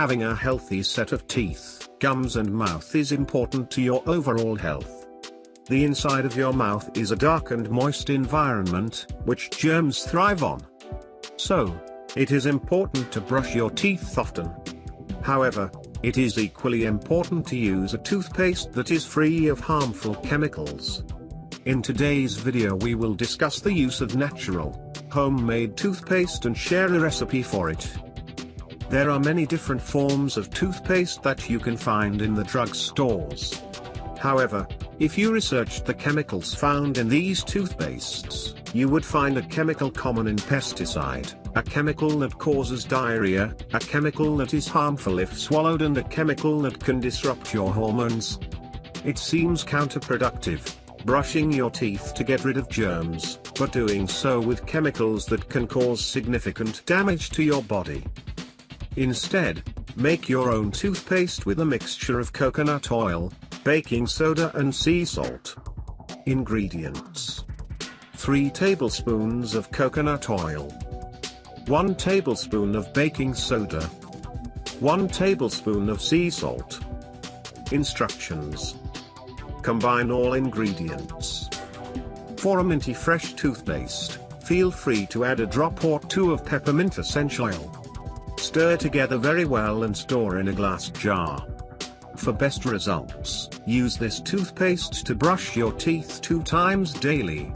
Having a healthy set of teeth, gums and mouth is important to your overall health. The inside of your mouth is a dark and moist environment, which germs thrive on. So, it is important to brush your teeth often. However, it is equally important to use a toothpaste that is free of harmful chemicals. In today's video we will discuss the use of natural, homemade toothpaste and share a recipe for it. There are many different forms of toothpaste that you can find in the drug stores. However, if you researched the chemicals found in these toothpastes, you would find a chemical common in pesticide, a chemical that causes diarrhea, a chemical that is harmful if swallowed and a chemical that can disrupt your hormones. It seems counterproductive, brushing your teeth to get rid of germs, but doing so with chemicals that can cause significant damage to your body. Instead, make your own toothpaste with a mixture of coconut oil, baking soda and sea salt. Ingredients 3 tablespoons of coconut oil, 1 tablespoon of baking soda, 1 tablespoon of sea salt. Instructions Combine all ingredients. For a minty fresh toothpaste, feel free to add a drop or two of peppermint essential oil. Stir together very well and store in a glass jar. For best results, use this toothpaste to brush your teeth two times daily.